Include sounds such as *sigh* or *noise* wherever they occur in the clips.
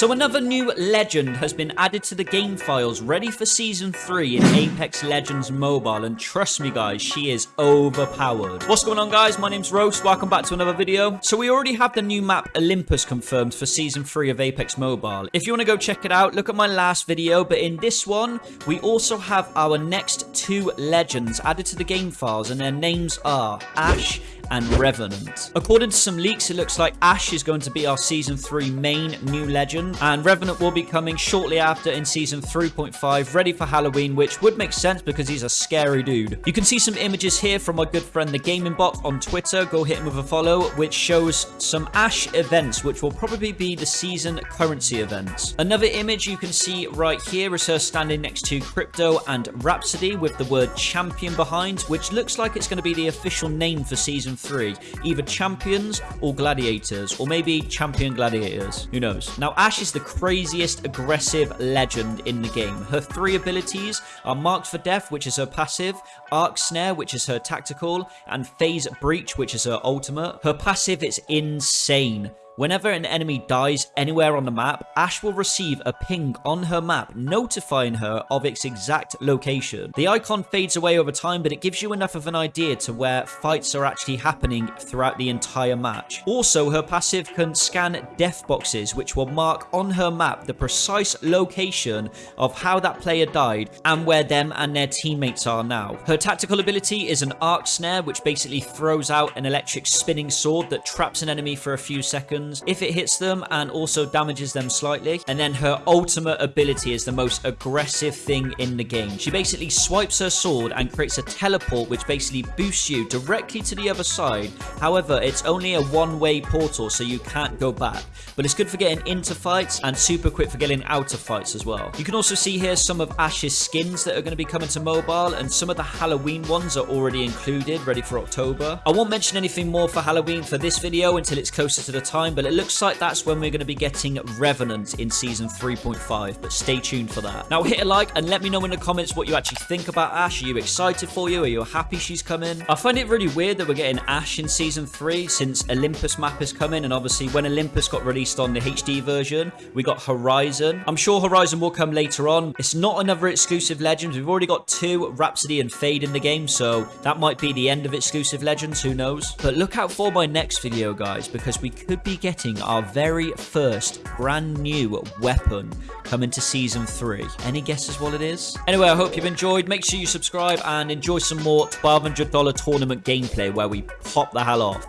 So another new legend has been added to the game files ready for Season 3 in Apex Legends Mobile and trust me guys, she is overpowered. What's going on guys? My name's Roast, welcome back to another video. So we already have the new map Olympus confirmed for Season 3 of Apex Mobile. If you want to go check it out, look at my last video, but in this one, we also have our next two legends added to the game files and their names are Ash and Revenant. According to some leaks, it looks like Ash is going to be our Season 3 main new legend, and Revenant will be coming shortly after in Season 3.5, ready for Halloween, which would make sense because he's a scary dude. You can see some images here from my good friend The Gaming Bot on Twitter, go hit him with a follow, which shows some Ash events, which will probably be the season currency events. Another image you can see right here is her standing next to Crypto and Rhapsody with the word champion behind, which looks like it's going to be the official name for Season 3. Either champions or gladiators, or maybe champion gladiators. Who knows? Now, Ash is the craziest aggressive legend in the game. Her three abilities are Marked for Death, which is her passive, Arc Snare, which is her tactical, and Phase Breach, which is her ultimate. Her passive is insane. Whenever an enemy dies anywhere on the map, Ash will receive a ping on her map notifying her of its exact location. The icon fades away over time, but it gives you enough of an idea to where fights are actually happening throughout the entire match. Also, her passive can scan death boxes, which will mark on her map the precise location of how that player died and where them and their teammates are now. Her tactical ability is an arc snare, which basically throws out an electric spinning sword that traps an enemy for a few seconds if it hits them and also damages them slightly. And then her ultimate ability is the most aggressive thing in the game. She basically swipes her sword and creates a teleport which basically boosts you directly to the other side. However, it's only a one-way portal so you can't go back. But it's good for getting into fights and super quick for getting out of fights as well. You can also see here some of Ash's skins that are going to be coming to mobile and some of the Halloween ones are already included, ready for October. I won't mention anything more for Halloween for this video until it's closer to the time, but it looks like that's when we're going to be getting Revenant in Season 3.5, but stay tuned for that. Now hit a like and let me know in the comments what you actually think about Ash. Are you excited for you? Are you happy she's coming? I find it really weird that we're getting Ash in Season 3 since Olympus map is coming, and obviously when Olympus got released on the HD version, we got Horizon. I'm sure Horizon will come later on. It's not another exclusive Legends. We've already got two, Rhapsody and Fade in the game, so that might be the end of exclusive Legends, who knows? But look out for my next video, guys, because we could be getting our very first brand new weapon coming to Season 3. Any guesses what it is? Anyway, I hope you've enjoyed. Make sure you subscribe and enjoy some more $1,200 tournament gameplay where we pop the hell off.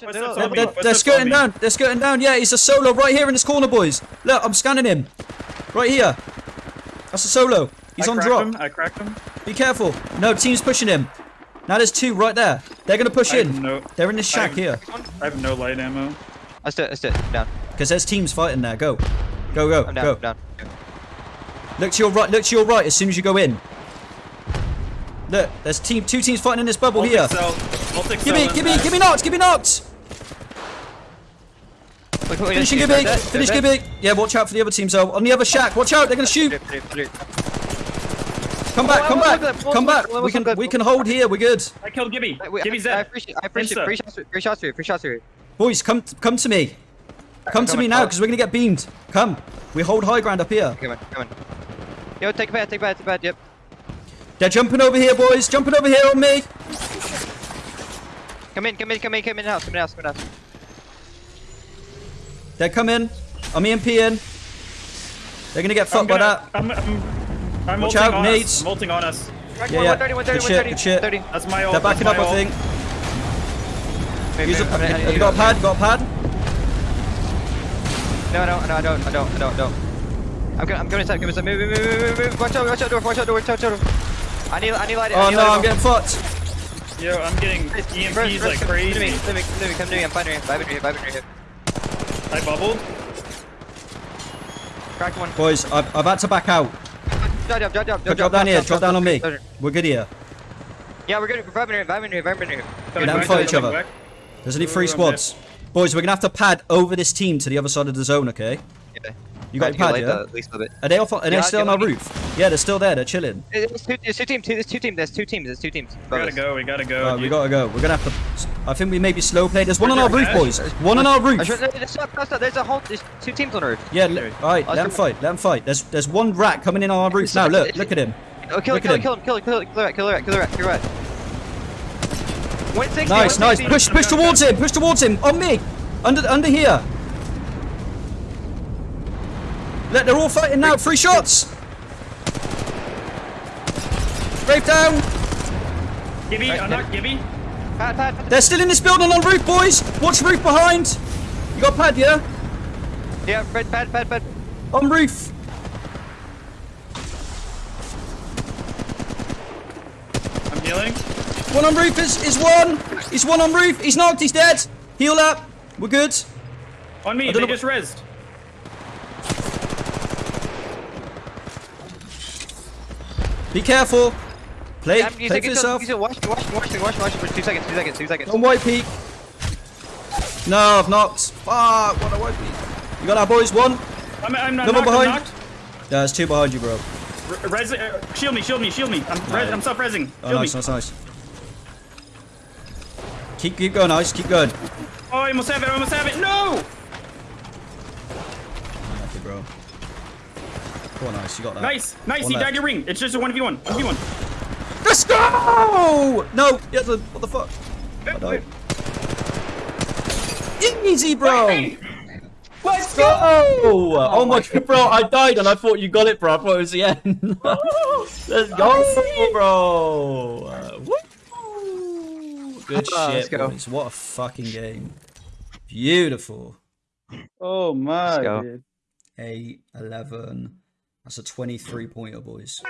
They're, they're, they're, What's they're up, skirting down. They're skirting down. Yeah, he's a solo right here in this corner, boys. Look, I'm scanning him. Right here. That's a solo. He's I on drop. Him. I cracked him. Be careful. No, team's pushing him. Now there's two right there. They're going to push I in. no- They're in this shack I- here. I have no light ammo. Let's do it, let's do it. I'm down. Because there's teams fighting there. Go. Go, go, I'm down, go. I'm down. Look to your right. Look to your right as soon as you go in. Look, there's team, two teams fighting in this bubble I'll here. Excel. I'll take Give me, Excel give me, and give me knocked, give me knocked. Wait, wait, Finishing Gibby, they're finish they're Gibby. Yeah, watch out for the other teams though. On the other shack, watch out, they're gonna shoot. Three, three, three. Come back, come back, look at that. come back. We can, we can hold here. We're good. I killed Gibby. Wait, Gibby's I, I dead. appreciate, I appreciate, Insta. free shots, free shots for you, free shots for you. Boys, come, come to me. Come to me on, now, because we're gonna get beamed. Come. We hold high ground up here. Come on, come on. Yo, take a bad, take a bad, take a bad, yep. They're jumping over here, boys. Jumping over here on me. Come in, come in, come in, come in house, come in house, come in house. They're coming. I'm EMP in. They're gonna get fucked I'm by that. I'm, I'm, I'm Watch out, on nades. us. I'm ulting on us. Yeah, yeah. 130, 130, Good shit, 130, good shit. 130. That's my ult. They're backing up, my I think. Wait, Use a, wait, I'm I you got a pad? Got a pad? No, no, no, I don't, I don't, I don't, I don't. I'm going, I'm going inside, come inside, move, move, move, move, move, watch out, watch out, door, watch out, door, watch out, door. I need, I need light, Oh need no, light I'm on. getting fucked. Yo, I'm getting First, EMPs first, like come to me, crazy. come to me, come to me, come to me, I'm finding you, vibing you, vibing you. I bubbled. Cracked one. Boys, I've, I've had to back out. Drop, drop, drop, drop, Drop, drop down here. Drop down on me. We're good here. Yeah, we're good, vibing here, vibing here, vibing here. Coming don't back, fight each other. back. There's only three squads. Boys, we're gonna have to pad over this team to the other side of the zone, okay? Yeah. You got your pad, yeah? At least a bit. Are they off? Are they still on yeah, our let me- roof? Yeah, they're still there. They're chilling. There's two, there's two teams, there's two teams, there's two teams, there's two teams. We gotta go. We gotta go. Right, we gotta go. We're gonna have to I think we maybe slow play. There's one on our roof, boys. One on our roof. should, there's, not, there's a whole, there's two teams on the roof. Yeah, all right, oh, let Let's him fight. Let him fight. There's there's one rat coming in on our roof now. Look, look at him. Oh, kill, Look kill, at kill him, kill him, kill him, kill him, kill him, kill him, kill him, kill him. 160, Nice, nice. Push, push towards him. Push towards him. On me. Under, under here. Look, they're all fighting now. Three shots. Brave down. Gibby, I'm not Gibby. Pad, pad, pad. They're still in this building on roof, boys. Watch roof behind. You got pad, yeah? Yeah, pad, pad, pad, pad. On roof. I'm healing. One on roof is, is one. He's one on roof. He's knocked. He's dead. Heal up. We're good. On me, I they don't know just rezzed. Be careful. Play, Yeah, you play take for it, yourself. you watch, watch, watch, watch, watch, watch for two seconds, two seconds, two seconds. On white peak. No, I've knocked. Fuck, what a white peak. You got that, boys? One. I'm, I'm not Another knocked, I'm behind. knocked. Yeah, there's two behind you, bro. Re- Res, uh, shield me, shield me, shield me. I'm, res, I'm self-resing. Oh, Shield nice, me. nice, nice. Keep, keep going, nice. Keep going. Oh, I almost have it, I almost have it. No! Okay, bro. Come on, nice. You got that. Nice, nice, One you left. got your ring. It's just a 1v1. 1v1. Let's go! No, yeah, what the fuck? I died. Easy, bro. Let's Go! Oh, my god, *laughs* bro, I died and I thought you got it, bro. I thought it was the end. *laughs* Let's go, bro. Uh. Good ah, let's shit, go. boys. What a fucking game. Beautiful. Oh my. go. dude. 8, 11. That's a 23 pointer, boys.